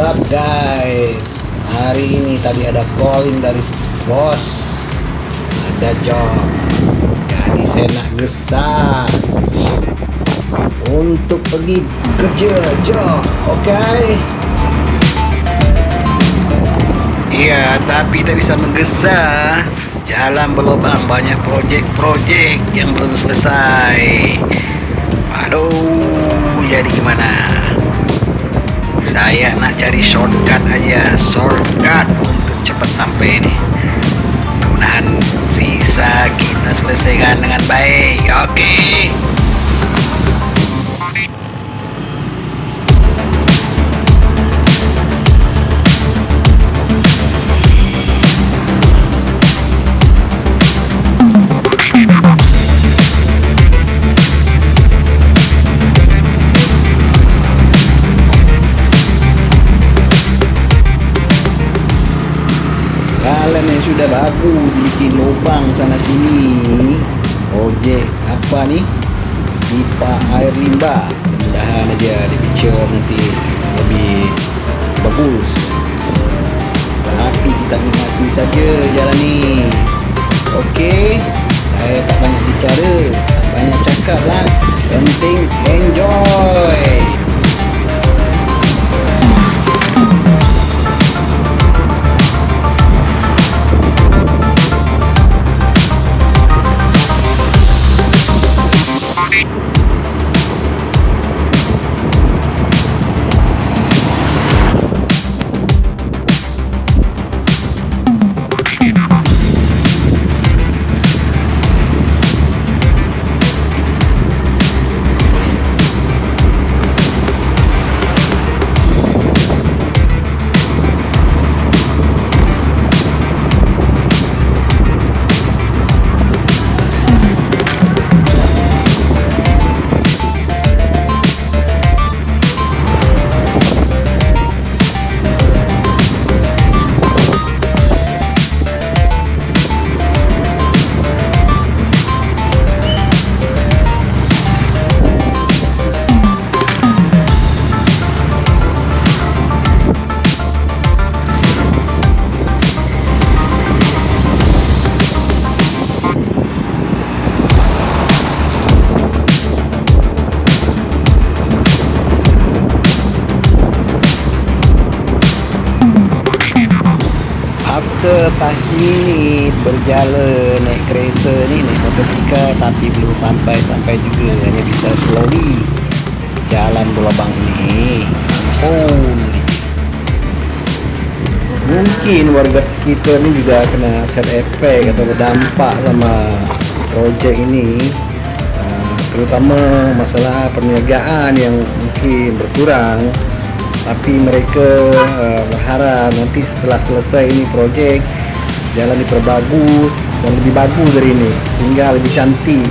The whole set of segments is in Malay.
up guys Hari ini tadi ada calling dari bos. Ada job. Jadi saya nak gesah Untuk pergi kerja job. Okay Iya tapi tak bisa menggesa Jalan berlubang banyak projek-projek yang belum selesai. Aduh jadi gimana saya nak cari shortcut aja. Shortcut untuk cepat sampai ini mudah-mudahan bisa kita selesaikan dengan baik. Oke okay. Sini projek apa ni? Pipa air limbah mudahan aja di picture nanti. Lebih bagus. Tapi kita nikmati saja jalan ni after pagi ni berjalan naik kereta ni naik motosikal tapi belum sampai-sampai juga. Hanya bisa slowly jalan berlubang ni. Ampun mungkin warga sekitar ni juga kena set efek atau berdampak sama projek ini. Uh, terutama masalah perniagaan yang mungkin berkurang tapi mereka uh, berharap nanti setelah selesai ini projek jalan diperbagus dan lebih bagus dari ini. Sehingga lebih cantik.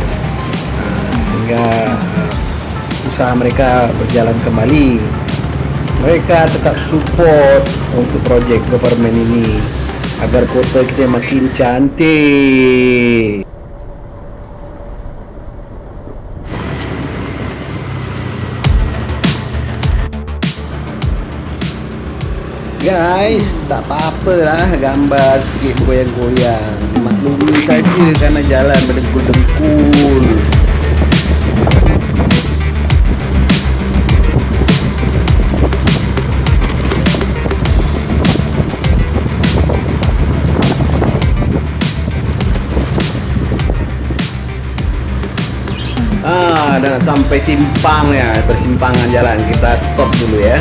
Uh, sehingga uh, usaha mereka berjalan kembali. Mereka tetap support untuk projek government ini agar kota kita makin cantik guys tak apa-apa lah gambar sikit goyang-goyang maklumi saja kerana jalan berdengkul-dengkul dah nak sampai simpang ya, persimpangan jalan. Kita stop dulu ya.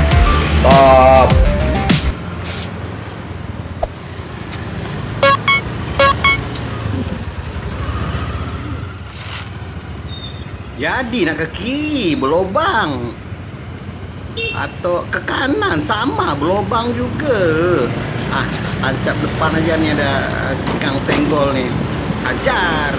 Stop. Jadi nak ke kiri berlobang atau ke kanan sama berlobang juga. Ah, tancap depan aja ni ada ikan senggol ni. Ajar.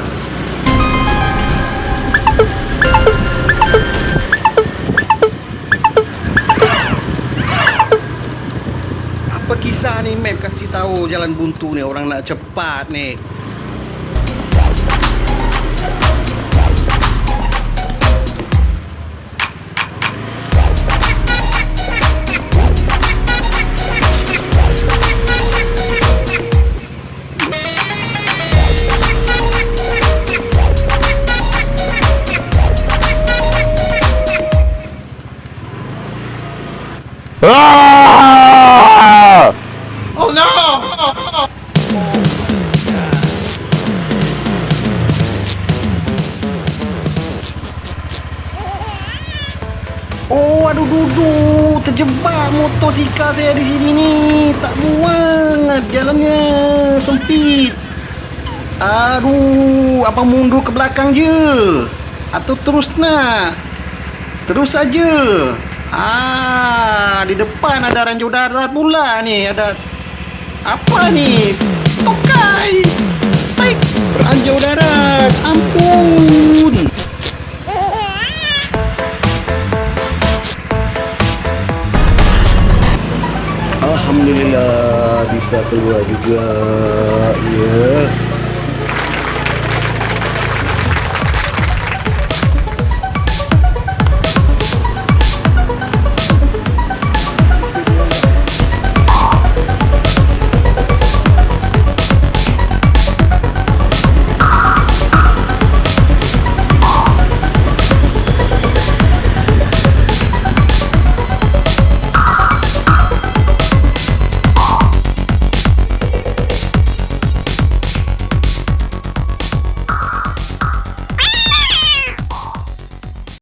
Apa kisah ni map kasih tahu jalan buntu ni orang nak cepat ni. Aduh duduk terjebak motosikal saya di sini ni. Tak muat jalannya sempit. Aduh, apa mundur ke belakang je? Atau terus nak? Terus saja. Ah, di depan ada ranjau darat pula ni. Ada apa ni? Tokai. Baik, ranjau darat. Ampun. Alhamdulillah bisa keluar juga. Ya.